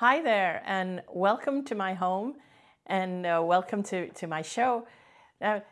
Hi there, and welcome to my home, and uh, welcome to, to my show. Now,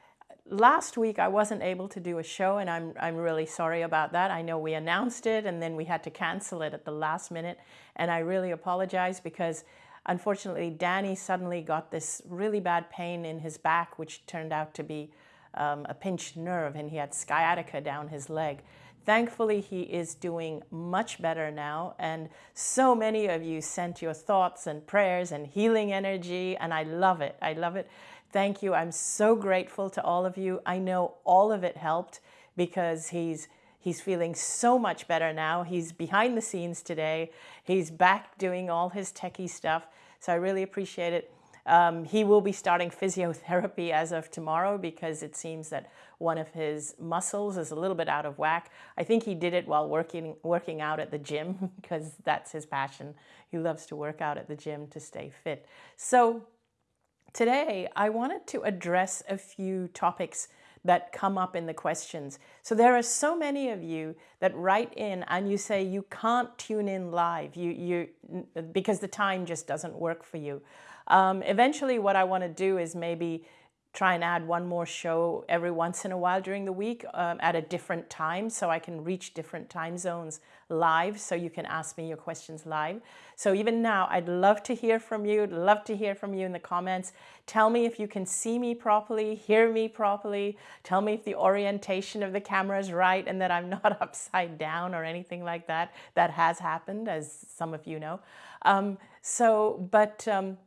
last week I wasn't able to do a show, and I'm, I'm really sorry about that. I know we announced it, and then we had to cancel it at the last minute, and I really apologize because unfortunately Danny suddenly got this really bad pain in his back, which turned out to be um, a pinched nerve, and he had sciatica down his leg. Thankfully, he is doing much better now. And so many of you sent your thoughts and prayers and healing energy, and I love it. I love it. Thank you. I'm so grateful to all of you. I know all of it helped because he's He's feeling so much better now. He's behind the scenes today. He's back doing all his techie stuff. So I really appreciate it. Um, he will be starting physiotherapy as of tomorrow because it seems that one of his muscles is a little bit out of whack. I think he did it while working, working out at the gym because that's his passion. He loves to work out at the gym to stay fit. So today I wanted to address a few topics that come up in the questions. So there are so many of you that write in and you say you can't tune in live you, you, because the time just doesn't work for you. Um, eventually what I want to do is maybe try and add one more show every once in a while during the week um, at a different time so I can reach different time zones live so you can ask me your questions live. So even now, I'd love to hear from you, I'd love to hear from you in the comments. Tell me if you can see me properly, hear me properly, tell me if the orientation of the camera is right and that I'm not upside down or anything like that. That has happened, as some of you know. Um, so, but um,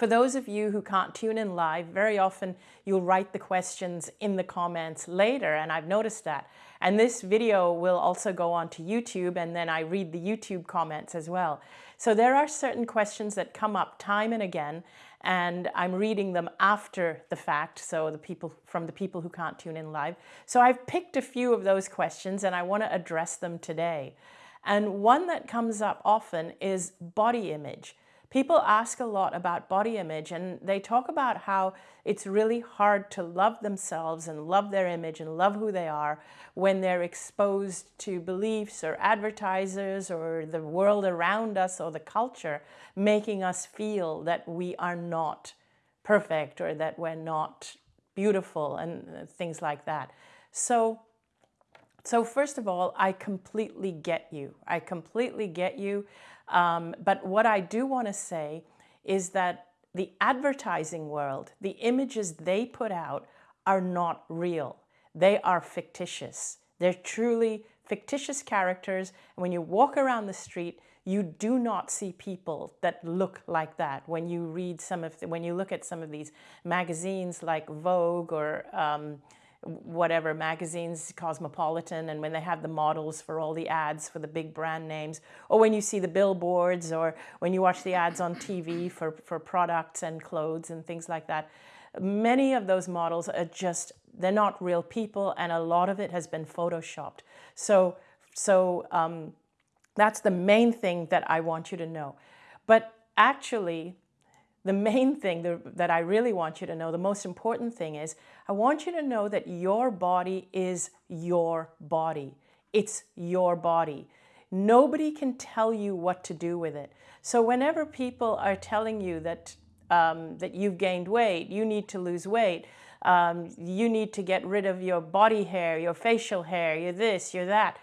for those of you who can't tune in live, very often you'll write the questions in the comments later, and I've noticed that. And this video will also go on to YouTube, and then I read the YouTube comments as well. So there are certain questions that come up time and again, and I'm reading them after the fact, so the people from the people who can't tune in live. So I've picked a few of those questions, and I want to address them today. And one that comes up often is body image. People ask a lot about body image and they talk about how it's really hard to love themselves and love their image and love who they are when they're exposed to beliefs or advertisers or the world around us or the culture making us feel that we are not perfect or that we're not beautiful and things like that. So so first of all, I completely get you. I completely get you. Um, but what I do want to say is that the advertising world, the images they put out are not real. They are fictitious. They're truly fictitious characters. And when you walk around the street, you do not see people that look like that. When you read some of, the, when you look at some of these magazines like Vogue or um, whatever magazines, Cosmopolitan, and when they have the models for all the ads for the big brand names, or when you see the billboards, or when you watch the ads on TV for, for products and clothes and things like that, many of those models are just, they're not real people, and a lot of it has been photoshopped. So, so um, that's the main thing that I want you to know. But actually, the main thing that I really want you to know, the most important thing is, I want you to know that your body is your body. It's your body. Nobody can tell you what to do with it. So whenever people are telling you that, um, that you've gained weight, you need to lose weight, um, you need to get rid of your body hair, your facial hair, you're this, you're that,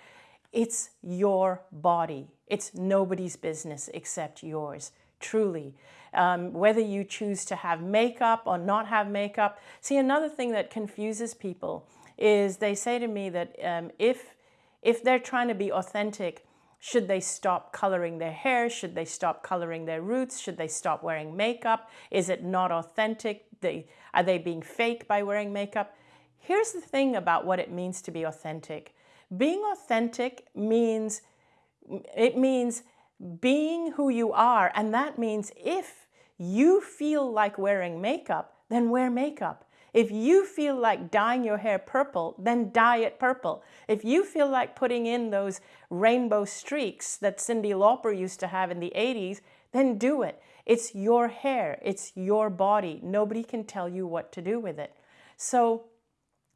it's your body. It's nobody's business except yours, truly um, whether you choose to have makeup or not have makeup. See, another thing that confuses people is they say to me that um, if, if they're trying to be authentic, should they stop coloring their hair? Should they stop coloring their roots? Should they stop wearing makeup? Is it not authentic? They, are they being fake by wearing makeup? Here's the thing about what it means to be authentic. Being authentic means, it means being who you are. And that means if you feel like wearing makeup, then wear makeup. If you feel like dyeing your hair purple, then dye it purple. If you feel like putting in those rainbow streaks that Cyndi Lauper used to have in the 80s, then do it. It's your hair. It's your body. Nobody can tell you what to do with it. So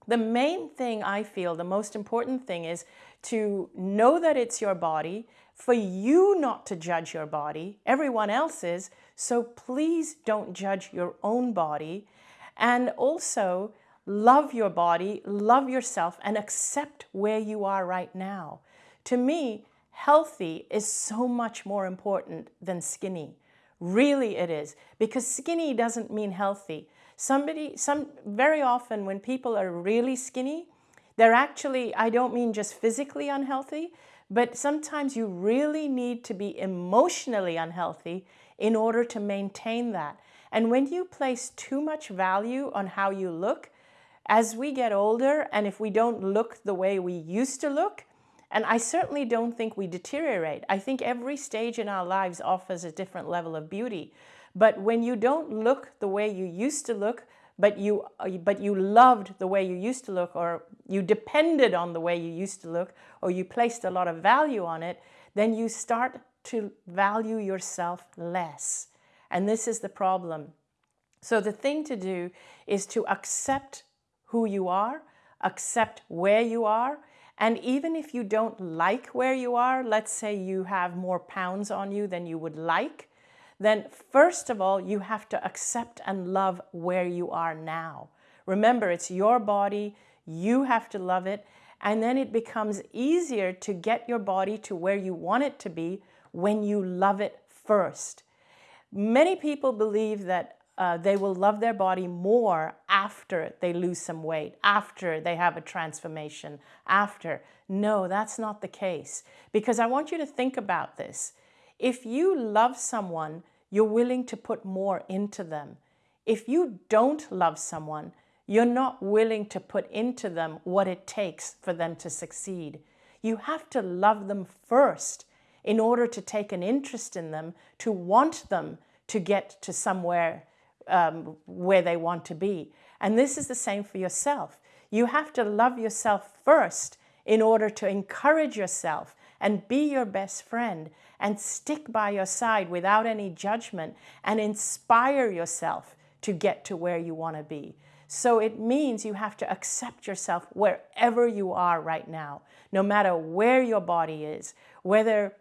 the main thing I feel, the most important thing is to know that it's your body, for you not to judge your body. Everyone else is. So please don't judge your own body. And also love your body, love yourself, and accept where you are right now. To me, healthy is so much more important than skinny. Really it is. Because skinny doesn't mean healthy. Somebody, some, very often when people are really skinny, they're actually, I don't mean just physically unhealthy, but sometimes you really need to be emotionally unhealthy in order to maintain that. And when you place too much value on how you look, as we get older and if we don't look the way we used to look, and I certainly don't think we deteriorate. I think every stage in our lives offers a different level of beauty. But when you don't look the way you used to look, but you, but you loved the way you used to look, or you depended on the way you used to look, or you placed a lot of value on it, then you start to value yourself less. And this is the problem. So the thing to do is to accept who you are, accept where you are, and even if you don't like where you are, let's say you have more pounds on you than you would like, then first of all, you have to accept and love where you are now. Remember, it's your body, you have to love it, and then it becomes easier to get your body to where you want it to be when you love it first. Many people believe that uh, they will love their body more after they lose some weight, after they have a transformation, after. No, that's not the case. Because I want you to think about this. If you love someone, you're willing to put more into them. If you don't love someone, you're not willing to put into them what it takes for them to succeed. You have to love them first in order to take an interest in them, to want them to get to somewhere um, where they want to be. And this is the same for yourself. You have to love yourself first in order to encourage yourself and be your best friend and stick by your side without any judgment and inspire yourself to get to where you want to be. So it means you have to accept yourself wherever you are right now, no matter where your body is, whether,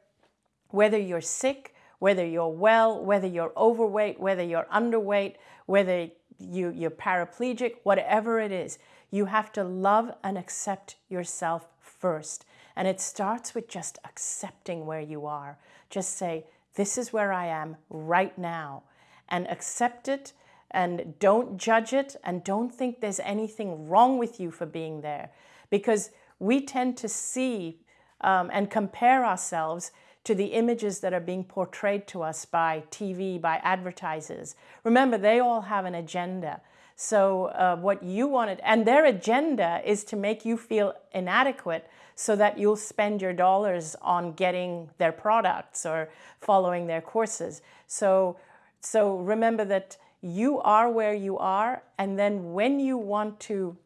whether you're sick, whether you're well, whether you're overweight, whether you're underweight, whether you, you're paraplegic, whatever it is, you have to love and accept yourself first. And it starts with just accepting where you are. Just say, this is where I am right now. And accept it and don't judge it and don't think there's anything wrong with you for being there. Because we tend to see um, and compare ourselves to the images that are being portrayed to us by TV, by advertisers. Remember, they all have an agenda. So uh, what you wanted, and their agenda is to make you feel inadequate so that you'll spend your dollars on getting their products or following their courses. So, so remember that you are where you are, and then when you want to,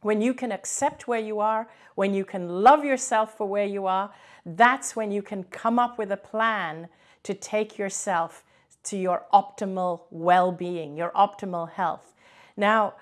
when you can accept where you are, when you can love yourself for where you are, that's when you can come up with a plan to take yourself to your optimal well-being, your optimal health. Now,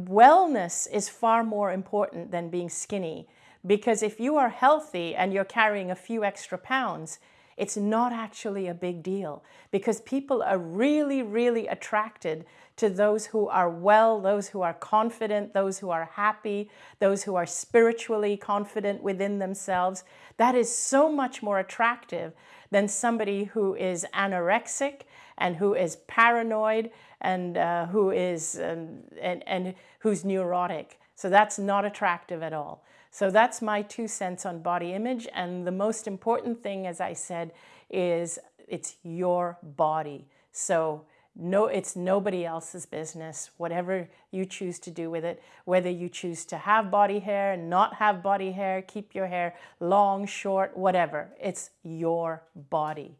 wellness is far more important than being skinny because if you are healthy and you're carrying a few extra pounds, it's not actually a big deal because people are really, really attracted to those who are well, those who are confident, those who are happy, those who are spiritually confident within themselves. That is so much more attractive than somebody who is anorexic and who is paranoid and uh, who is um, and, and who's neurotic. So that's not attractive at all. So that's my two cents on body image. And the most important thing, as I said, is it's your body. So no, it's nobody else's business, whatever you choose to do with it, whether you choose to have body hair, and not have body hair, keep your hair long, short, whatever. It's your body.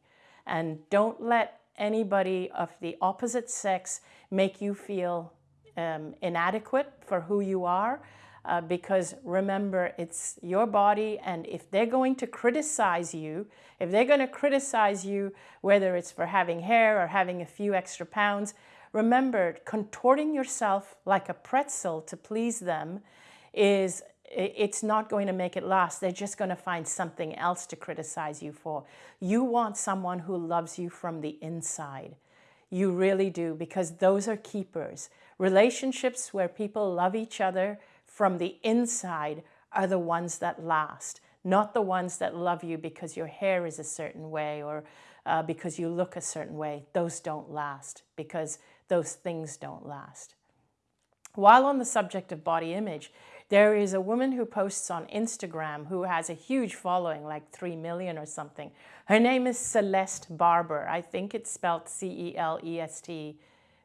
And don't let anybody of the opposite sex make you feel um, inadequate for who you are uh, because remember, it's your body, and if they're going to criticize you, if they're going to criticize you, whether it's for having hair or having a few extra pounds, remember, contorting yourself like a pretzel to please them is it's not going to make it last. They're just going to find something else to criticize you for. You want someone who loves you from the inside. You really do, because those are keepers. Relationships where people love each other from the inside are the ones that last, not the ones that love you because your hair is a certain way or uh, because you look a certain way. Those don't last because those things don't last. While on the subject of body image, there is a woman who posts on Instagram who has a huge following, like 3 million or something. Her name is Celeste Barber. I think it's spelled C-E-L-E-S-T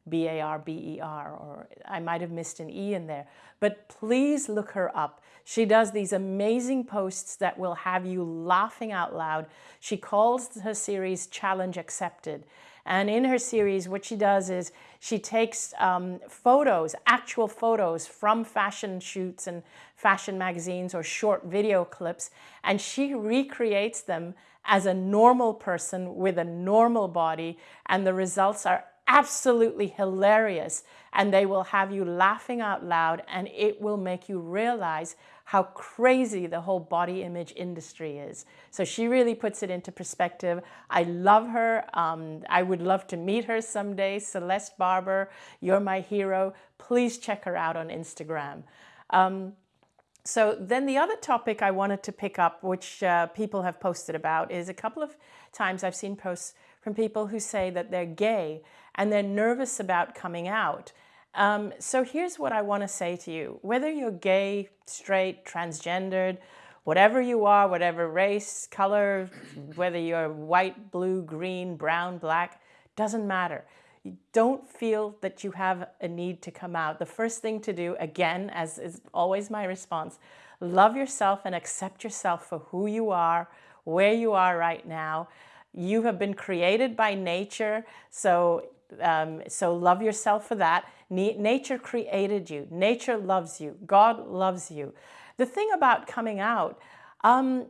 B-A-R-B-E-R, or I might have missed an E in there. But please look her up. She does these amazing posts that will have you laughing out loud. She calls her series Challenge Accepted. And in her series, what she does is she takes um, photos, actual photos from fashion shoots and fashion magazines or short video clips, and she recreates them as a normal person with a normal body, and the results are absolutely hilarious. And they will have you laughing out loud and it will make you realize how crazy the whole body image industry is. So she really puts it into perspective. I love her. Um, I would love to meet her someday. Celeste Barber, you're my hero. Please check her out on Instagram. Um, so then the other topic I wanted to pick up, which uh, people have posted about, is a couple of times I've seen posts from people who say that they're gay and they're nervous about coming out. Um, so here's what I want to say to you. Whether you're gay, straight, transgendered, whatever you are, whatever race, color, whether you're white, blue, green, brown, black, doesn't matter. You don't feel that you have a need to come out. The first thing to do, again, as is always my response, love yourself and accept yourself for who you are, where you are right now, you have been created by nature, so, um, so love yourself for that. nature created you. Nature loves you. God loves you. The thing about coming out, um,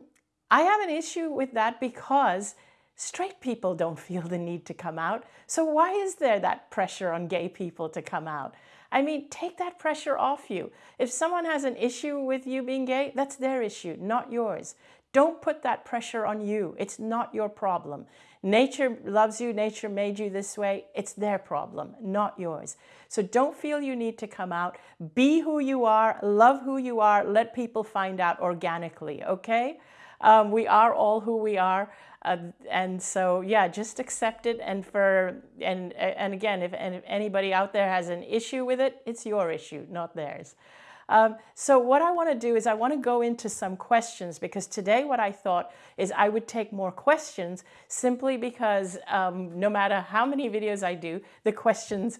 I have an issue with that because straight people don't feel the need to come out. So why is there that pressure on gay people to come out? I mean, take that pressure off you. If someone has an issue with you being gay, that's their issue, not yours. Don't put that pressure on you. It's not your problem. Nature loves you. Nature made you this way. It's their problem, not yours. So don't feel you need to come out. Be who you are. Love who you are. Let people find out organically, okay? Um, we are all who we are. Uh, and so, yeah, just accept it. And for and and again, if, and if anybody out there has an issue with it, it's your issue, not theirs. Um, so what I want to do is I want to go into some questions because today what I thought is I would take more questions simply because um, no matter how many videos I do, the questions,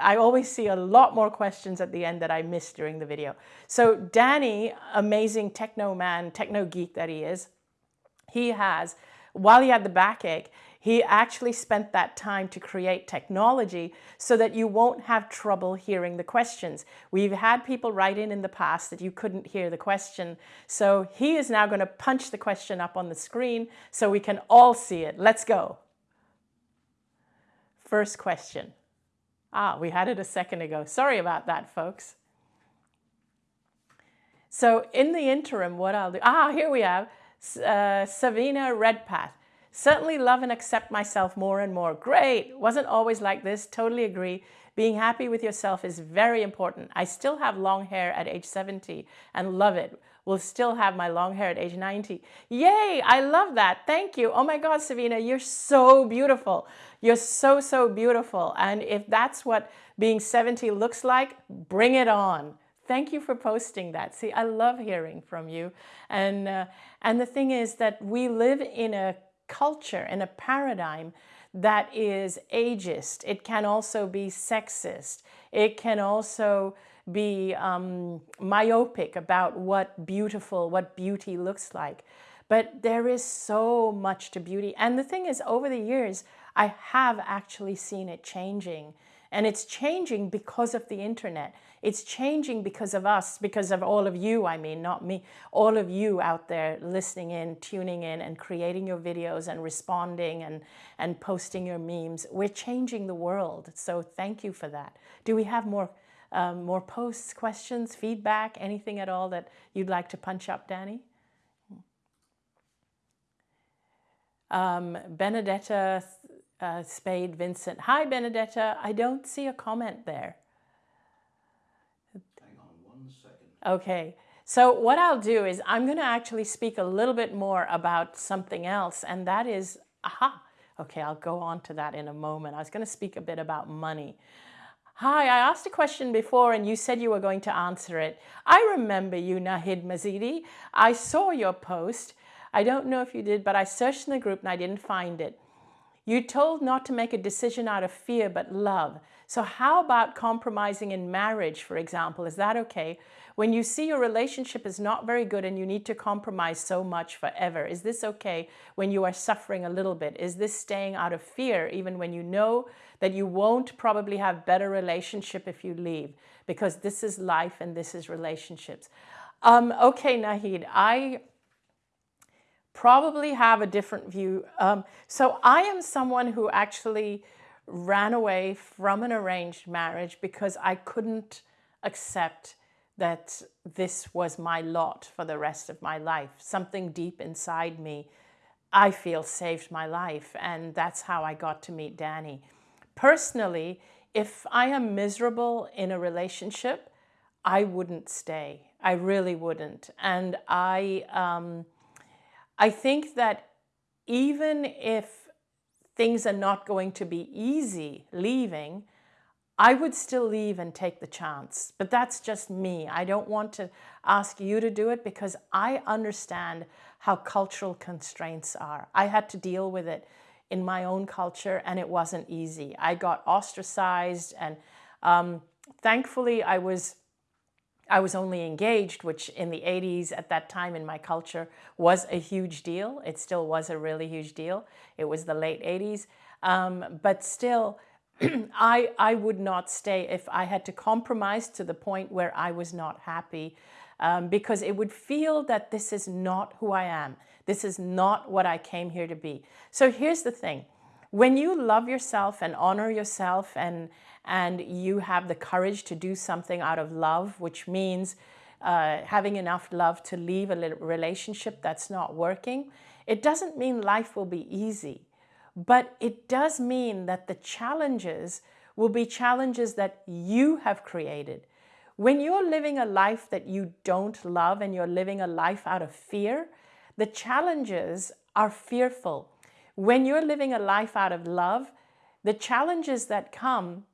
I always see a lot more questions at the end that I missed during the video. So Danny, amazing techno man, techno geek that he is, he has, while he had the backache, he actually spent that time to create technology so that you won't have trouble hearing the questions. We've had people write in in the past that you couldn't hear the question. So he is now going to punch the question up on the screen so we can all see it. Let's go. First question. Ah, we had it a second ago. Sorry about that, folks. So in the interim, what I'll do, ah, here we have uh, Savina Redpath. Certainly love and accept myself more and more. Great. Wasn't always like this. Totally agree. Being happy with yourself is very important. I still have long hair at age 70 and love it. Will still have my long hair at age 90. Yay! I love that. Thank you. Oh my God, Savina, you're so beautiful. You're so, so beautiful. And if that's what being 70 looks like, bring it on. Thank you for posting that. See, I love hearing from you. And, uh, and the thing is that we live in a culture and a paradigm that is ageist. It can also be sexist. It can also be um, myopic about what beautiful, what beauty looks like. But there is so much to beauty. And the thing is, over the years, I have actually seen it changing. And it's changing because of the internet. It's changing because of us, because of all of you, I mean, not me, all of you out there listening in, tuning in and creating your videos and responding and, and posting your memes. We're changing the world. So thank you for that. Do we have more um, more posts, questions, feedback, anything at all that you'd like to punch up, Danny? Um, Benedetta uh, Spade Vincent. Hi, Benedetta. I don't see a comment there. Hang on one second. Okay. So what I'll do is I'm going to actually speak a little bit more about something else, and that is, aha, okay, I'll go on to that in a moment. I was going to speak a bit about money. Hi, I asked a question before and you said you were going to answer it. I remember you, Nahid Mazidi. I saw your post. I don't know if you did, but I searched in the group and I didn't find it. You told not to make a decision out of fear, but love. So how about compromising in marriage, for example? Is that okay? When you see your relationship is not very good and you need to compromise so much forever, is this okay when you are suffering a little bit? Is this staying out of fear even when you know that you won't probably have better relationship if you leave? Because this is life and this is relationships. Um, okay, Nahid, I probably have a different view. Um, so I am someone who actually ran away from an arranged marriage because I couldn't accept that this was my lot for the rest of my life. Something deep inside me, I feel saved my life. And that's how I got to meet Danny. Personally, if I am miserable in a relationship, I wouldn't stay. I really wouldn't. And I, um, I think that even if things are not going to be easy leaving, I would still leave and take the chance. But that's just me. I don't want to ask you to do it because I understand how cultural constraints are. I had to deal with it in my own culture and it wasn't easy. I got ostracized and um, thankfully I was I was only engaged, which in the 80s at that time in my culture was a huge deal. It still was a really huge deal. It was the late 80s. Um, but still, I, I would not stay if I had to compromise to the point where I was not happy um, because it would feel that this is not who I am. This is not what I came here to be. So here's the thing. When you love yourself and honor yourself and, and you have the courage to do something out of love, which means uh, having enough love to leave a relationship that's not working, it doesn't mean life will be easy. But it does mean that the challenges will be challenges that you have created. When you're living a life that you don't love and you're living a life out of fear, the challenges are fearful. When you're living a life out of love, the challenges that come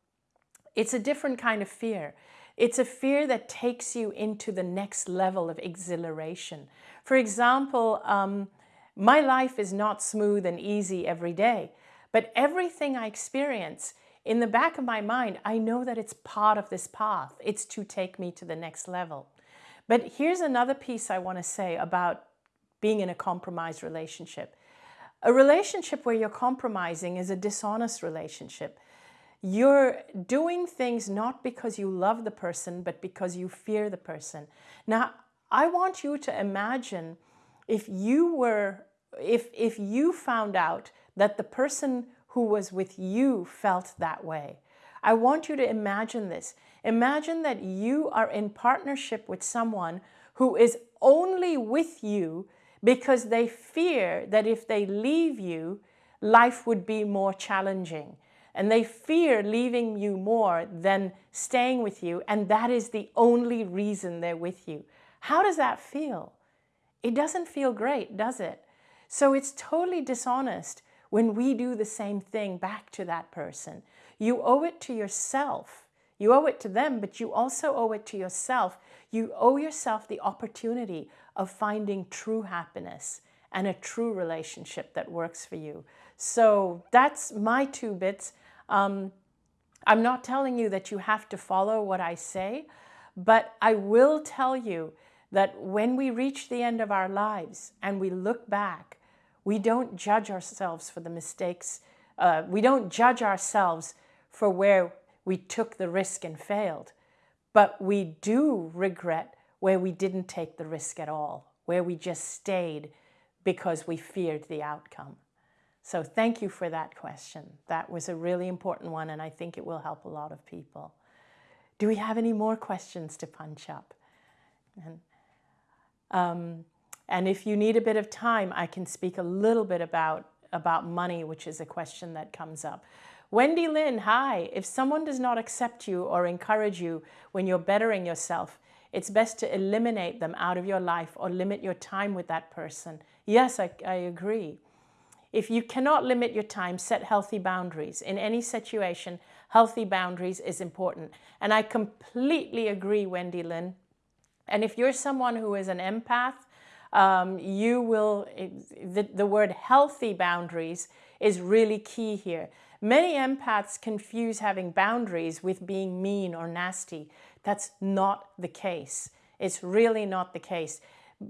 it's a different kind of fear. It's a fear that takes you into the next level of exhilaration. For example, um, my life is not smooth and easy every day, but everything I experience, in the back of my mind, I know that it's part of this path. It's to take me to the next level. But here's another piece I want to say about being in a compromised relationship. A relationship where you're compromising is a dishonest relationship. You're doing things not because you love the person, but because you fear the person. Now, I want you to imagine if you were, if, if you found out that the person who was with you felt that way. I want you to imagine this. Imagine that you are in partnership with someone who is only with you because they fear that if they leave you, life would be more challenging and they fear leaving you more than staying with you, and that is the only reason they're with you. How does that feel? It doesn't feel great, does it? So it's totally dishonest when we do the same thing back to that person. You owe it to yourself. You owe it to them, but you also owe it to yourself. You owe yourself the opportunity of finding true happiness and a true relationship that works for you. So that's my two bits. Um, I'm not telling you that you have to follow what I say, but I will tell you that when we reach the end of our lives and we look back, we don't judge ourselves for the mistakes. Uh, we don't judge ourselves for where we took the risk and failed, but we do regret where we didn't take the risk at all, where we just stayed because we feared the outcome. So thank you for that question. That was a really important one, and I think it will help a lot of people. Do we have any more questions to punch up? And, um, and if you need a bit of time, I can speak a little bit about, about money, which is a question that comes up. Wendy Lynn, hi. If someone does not accept you or encourage you when you're bettering yourself, it's best to eliminate them out of your life or limit your time with that person. Yes, I, I agree. If you cannot limit your time, set healthy boundaries. In any situation, healthy boundaries is important. And I completely agree, Wendy Lynn. And if you're someone who is an empath, um, you will, the, the word healthy boundaries is really key here. Many empaths confuse having boundaries with being mean or nasty. That's not the case. It's really not the case.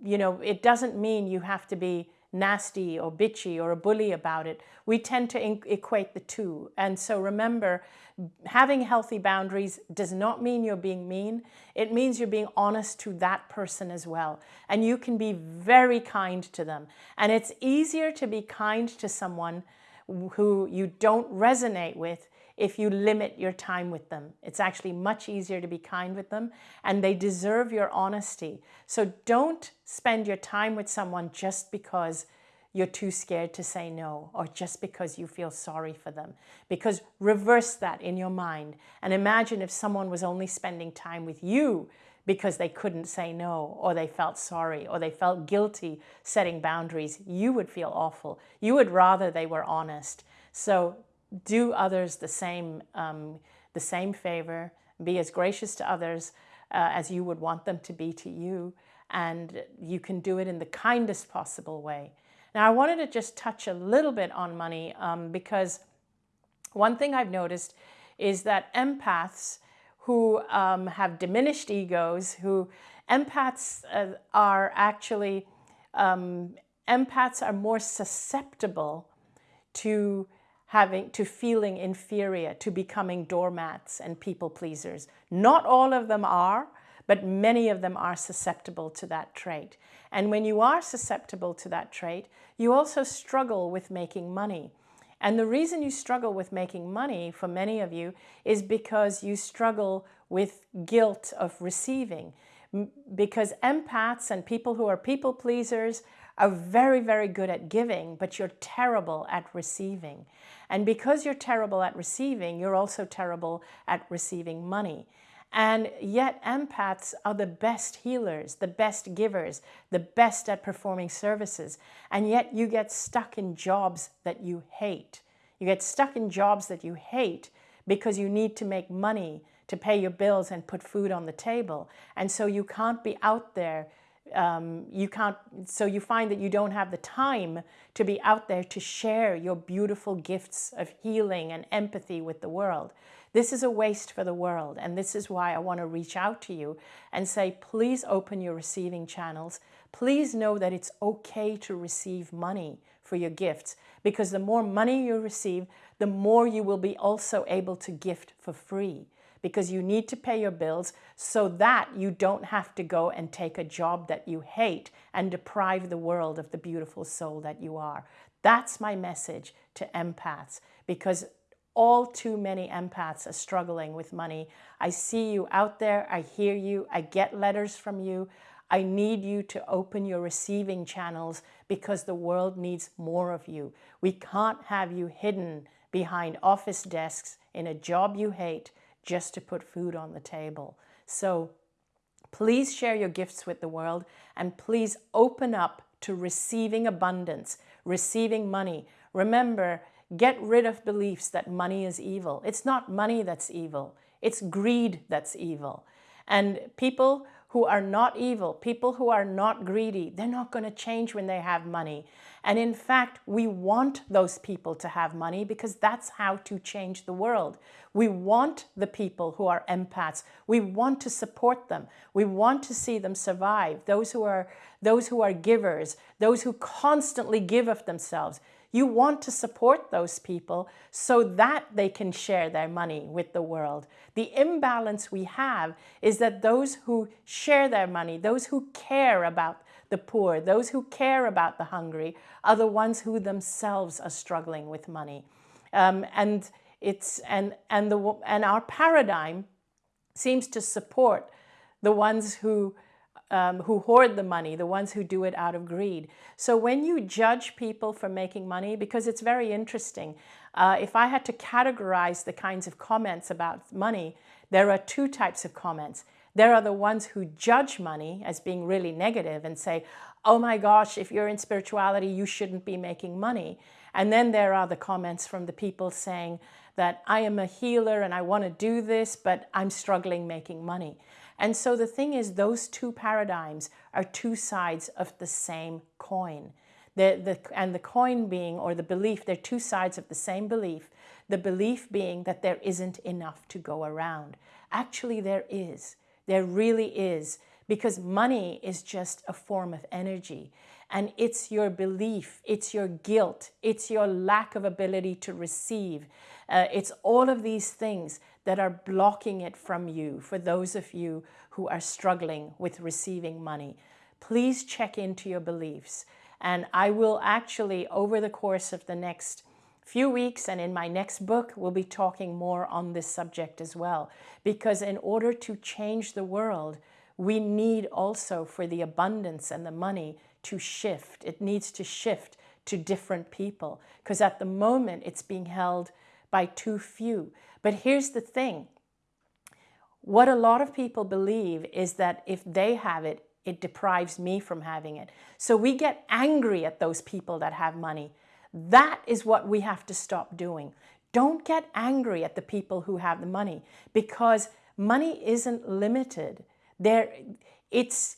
You know, it doesn't mean you have to be nasty or bitchy or a bully about it. We tend to equate the two. And so remember, having healthy boundaries does not mean you're being mean. It means you're being honest to that person as well. And you can be very kind to them. And it's easier to be kind to someone who you don't resonate with if you limit your time with them. It's actually much easier to be kind with them and they deserve your honesty. So don't spend your time with someone just because you're too scared to say no or just because you feel sorry for them. Because reverse that in your mind and imagine if someone was only spending time with you because they couldn't say no or they felt sorry or they felt guilty setting boundaries, you would feel awful. You would rather they were honest. So do others the same, um, the same favor, be as gracious to others uh, as you would want them to be to you. And you can do it in the kindest possible way. Now, I wanted to just touch a little bit on money um, because one thing I've noticed is that empaths who um, have diminished egos, who empaths uh, are actually, um, empaths are more susceptible to having to feeling inferior, to becoming doormats and people pleasers. Not all of them are, but many of them are susceptible to that trait. And when you are susceptible to that trait, you also struggle with making money. And the reason you struggle with making money for many of you is because you struggle with guilt of receiving. Because empaths and people who are people pleasers are very, very good at giving, but you're terrible at receiving. And because you're terrible at receiving, you're also terrible at receiving money. And yet empaths are the best healers, the best givers, the best at performing services. And yet you get stuck in jobs that you hate. You get stuck in jobs that you hate because you need to make money to pay your bills and put food on the table. And so you can't be out there um, you can't, so you find that you don't have the time to be out there to share your beautiful gifts of healing and empathy with the world. This is a waste for the world. And this is why I want to reach out to you and say, please open your receiving channels. Please know that it's okay to receive money for your gifts because the more money you receive, the more you will be also able to gift for free because you need to pay your bills so that you don't have to go and take a job that you hate and deprive the world of the beautiful soul that you are. That's my message to empaths because all too many empaths are struggling with money. I see you out there. I hear you. I get letters from you. I need you to open your receiving channels because the world needs more of you. We can't have you hidden behind office desks in a job you hate just to put food on the table. So please share your gifts with the world and please open up to receiving abundance, receiving money. Remember, get rid of beliefs that money is evil. It's not money that's evil. It's greed that's evil. And people who are not evil, people who are not greedy, they're not going to change when they have money. And in fact, we want those people to have money because that's how to change the world. We want the people who are empaths. We want to support them. We want to see them survive. Those who are, those who are givers, those who constantly give of themselves. You want to support those people so that they can share their money with the world. The imbalance we have is that those who share their money, those who care about the poor, those who care about the hungry, are the ones who themselves are struggling with money. Um, and it's and and the and our paradigm seems to support the ones who um, who hoard the money, the ones who do it out of greed. So when you judge people for making money, because it's very interesting, uh, if I had to categorize the kinds of comments about money, there are two types of comments. There are the ones who judge money as being really negative and say, oh my gosh, if you're in spirituality, you shouldn't be making money. And then there are the comments from the people saying that I am a healer and I want to do this, but I'm struggling making money. And so the thing is, those two paradigms are two sides of the same coin. The, the, and the coin being, or the belief, they're two sides of the same belief. The belief being that there isn't enough to go around. Actually, there is. There really is. Because money is just a form of energy. And it's your belief, it's your guilt, it's your lack of ability to receive. Uh, it's all of these things that are blocking it from you for those of you who are struggling with receiving money. Please check into your beliefs. And I will actually, over the course of the next few weeks and in my next book, we'll be talking more on this subject as well. Because in order to change the world, we need also for the abundance and the money to shift. It needs to shift to different people because at the moment it's being held by too few. But here's the thing. What a lot of people believe is that if they have it, it deprives me from having it. So we get angry at those people that have money. That is what we have to stop doing. Don't get angry at the people who have the money because money isn't limited. There, it's,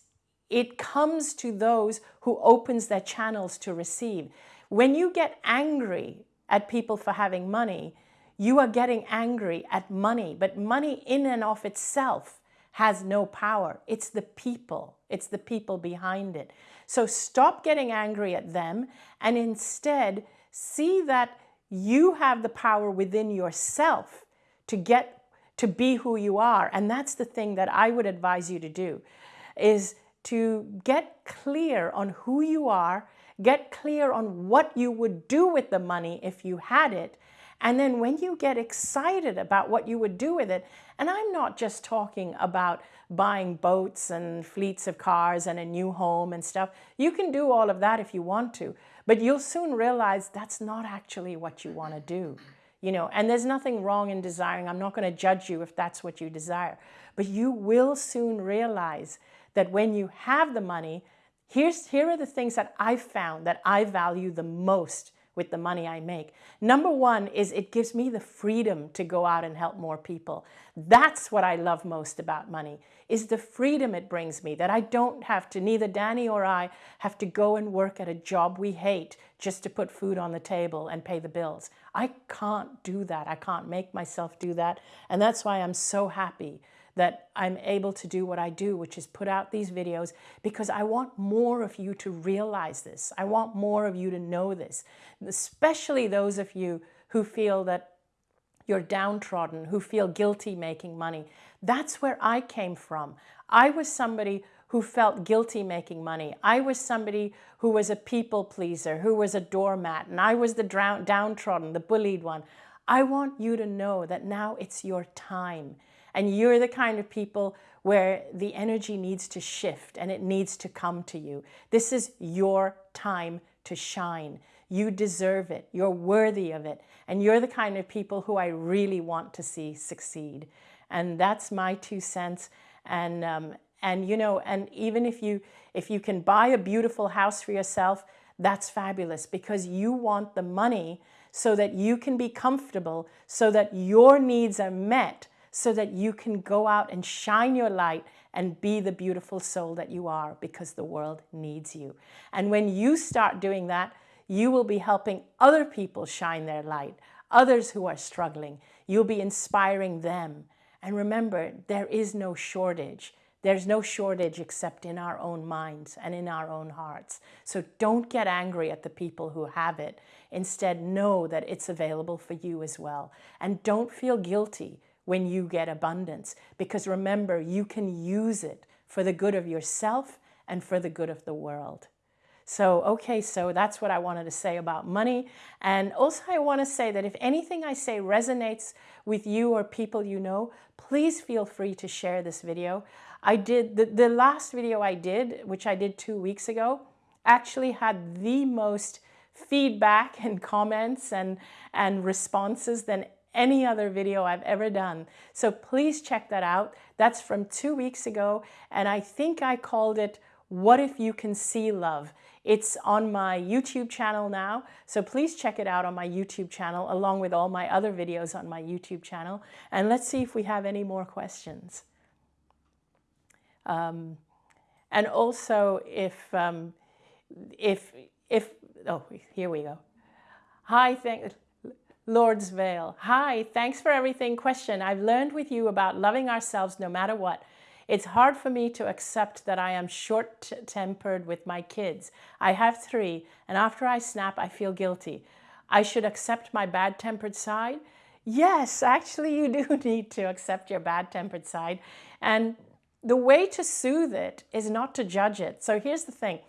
it comes to those who opens their channels to receive. When you get angry at people for having money, you are getting angry at money, but money in and of itself has no power. It's the people. It's the people behind it. So stop getting angry at them and instead see that you have the power within yourself to get to be who you are. And that's the thing that I would advise you to do is to get clear on who you are, get clear on what you would do with the money if you had it, and then when you get excited about what you would do with it, and I'm not just talking about buying boats and fleets of cars and a new home and stuff. You can do all of that if you want to, but you'll soon realize that's not actually what you want to do. You know, and there's nothing wrong in desiring. I'm not going to judge you if that's what you desire. But you will soon realize that when you have the money, here's, here are the things that I've found that I value the most with the money I make. Number one is it gives me the freedom to go out and help more people. That's what I love most about money, is the freedom it brings me, that I don't have to, neither Danny or I have to go and work at a job we hate just to put food on the table and pay the bills. I can't do that. I can't make myself do that. And that's why I'm so happy that I'm able to do what I do, which is put out these videos because I want more of you to realize this. I want more of you to know this, especially those of you who feel that you're downtrodden, who feel guilty making money. That's where I came from. I was somebody who felt guilty making money. I was somebody who was a people pleaser, who was a doormat, and I was the downtrodden, the bullied one. I want you to know that now it's your time. And you're the kind of people where the energy needs to shift and it needs to come to you. This is your time to shine. You deserve it. You're worthy of it. And you're the kind of people who I really want to see succeed. And that's my two cents. And, um, and you know, and even if you, if you can buy a beautiful house for yourself, that's fabulous because you want the money so that you can be comfortable, so that your needs are met, so that you can go out and shine your light and be the beautiful soul that you are because the world needs you. And when you start doing that, you will be helping other people shine their light, others who are struggling. You'll be inspiring them. And remember, there is no shortage. There's no shortage except in our own minds and in our own hearts. So don't get angry at the people who have it. Instead, know that it's available for you as well. And don't feel guilty when you get abundance. Because remember, you can use it for the good of yourself and for the good of the world. So, okay, so that's what I wanted to say about money. And also I want to say that if anything I say resonates with you or people you know, please feel free to share this video. I did, the, the last video I did, which I did two weeks ago, actually had the most feedback and comments and, and responses than any other video I've ever done. So please check that out. That's from two weeks ago. And I think I called it, What If You Can See Love? It's on my YouTube channel now, so please check it out on my YouTube channel along with all my other videos on my YouTube channel. And let's see if we have any more questions. Um, and also if, um, if, if, oh, here we go. Hi, thank, Lourdes Vale. Hi, thanks for everything. Question, I've learned with you about loving ourselves no matter what. It's hard for me to accept that I am short-tempered with my kids. I have three, and after I snap, I feel guilty. I should accept my bad-tempered side? Yes, actually you do need to accept your bad-tempered side. And the way to soothe it is not to judge it. So here's the thing.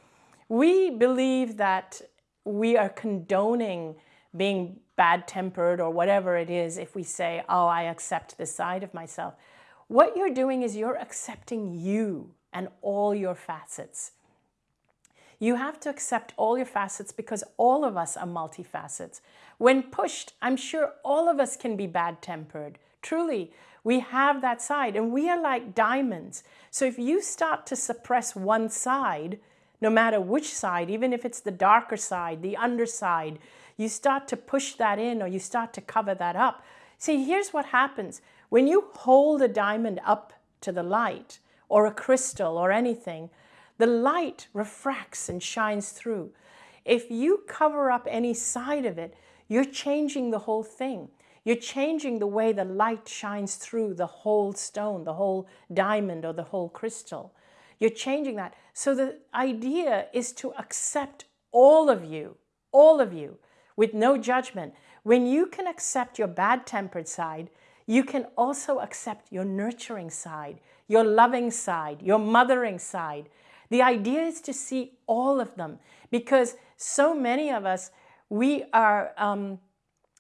We believe that we are condoning being bad-tempered or whatever it is if we say, oh, I accept this side of myself. What you're doing is you're accepting you and all your facets. You have to accept all your facets because all of us are multifacets. When pushed, I'm sure all of us can be bad-tempered. Truly, we have that side and we are like diamonds. So if you start to suppress one side, no matter which side, even if it's the darker side, the underside, you start to push that in or you start to cover that up. See, here's what happens. When you hold a diamond up to the light or a crystal or anything, the light refracts and shines through. If you cover up any side of it, you're changing the whole thing. You're changing the way the light shines through the whole stone, the whole diamond or the whole crystal. You're changing that. So the idea is to accept all of you, all of you, with no judgment. When you can accept your bad-tempered side, you can also accept your nurturing side, your loving side, your mothering side. The idea is to see all of them because so many of us, we are, um,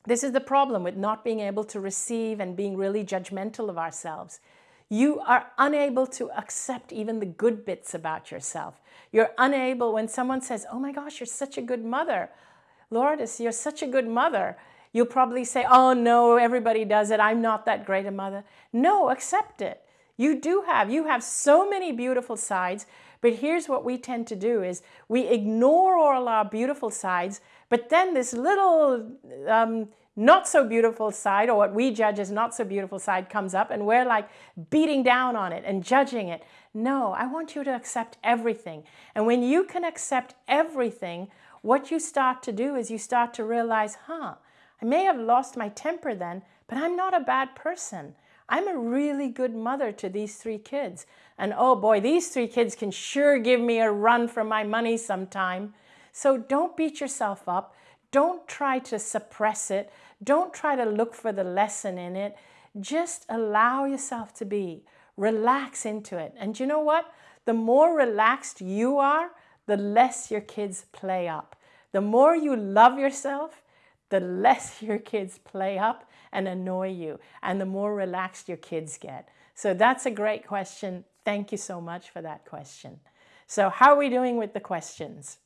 this is the problem with not being able to receive and being really judgmental of ourselves. You are unable to accept even the good bits about yourself. You're unable, when someone says, oh my gosh, you're such a good mother. Lourdes, you're such a good mother. You'll probably say, oh no, everybody does it. I'm not that great a mother. No, accept it. You do have, you have so many beautiful sides, but here's what we tend to do is we ignore all our beautiful sides, but then this little um, not so beautiful side or what we judge as not so beautiful side comes up and we're like beating down on it and judging it. No, I want you to accept everything. And when you can accept everything, what you start to do is you start to realize, huh, I may have lost my temper then, but I'm not a bad person. I'm a really good mother to these three kids. And oh boy, these three kids can sure give me a run for my money sometime. So don't beat yourself up. Don't try to suppress it. Don't try to look for the lesson in it. Just allow yourself to be. Relax into it. And you know what? The more relaxed you are, the less your kids play up. The more you love yourself, the less your kids play up and annoy you and the more relaxed your kids get. So that's a great question. Thank you so much for that question. So how are we doing with the questions?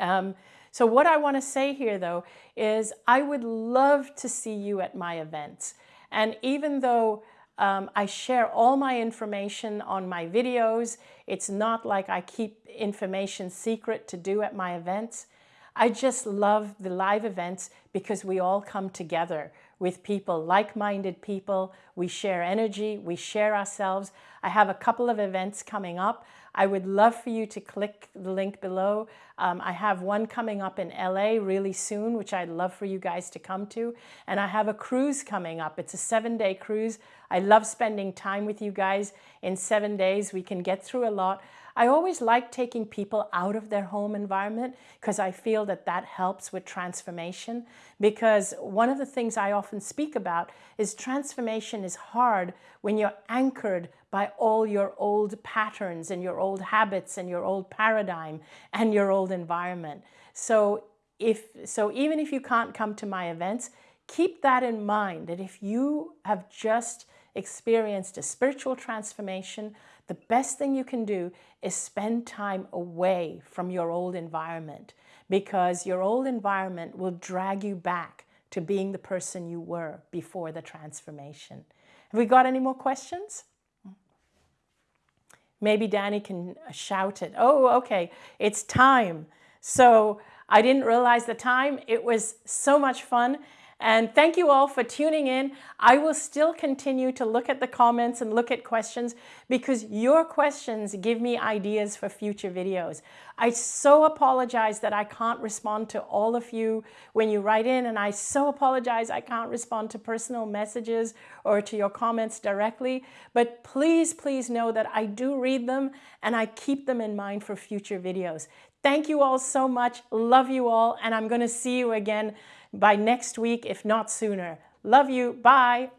Um, so what I want to say here though is I would love to see you at my events. And even though um, I share all my information on my videos, it's not like I keep information secret to do at my events. I just love the live events because we all come together with people, like-minded people. We share energy, we share ourselves. I have a couple of events coming up. I would love for you to click the link below. Um, I have one coming up in LA really soon, which I'd love for you guys to come to. And I have a cruise coming up. It's a seven day cruise. I love spending time with you guys. In seven days, we can get through a lot. I always like taking people out of their home environment because I feel that that helps with transformation. Because one of the things I often speak about is transformation is hard when you're anchored by all your old patterns and your old habits and your old paradigm and your old environment. So if so even if you can't come to my events, keep that in mind that if you have just experienced a spiritual transformation, the best thing you can do is spend time away from your old environment because your old environment will drag you back to being the person you were before the transformation. Have we got any more questions? Maybe Danny can uh, shout it. Oh, okay, it's time. So I didn't realize the time. It was so much fun. And thank you all for tuning in. I will still continue to look at the comments and look at questions because your questions give me ideas for future videos. I so apologize that I can't respond to all of you when you write in and I so apologize I can't respond to personal messages or to your comments directly. But please, please know that I do read them and I keep them in mind for future videos. Thank you all so much. Love you all. And I'm going to see you again by next week, if not sooner. Love you. Bye.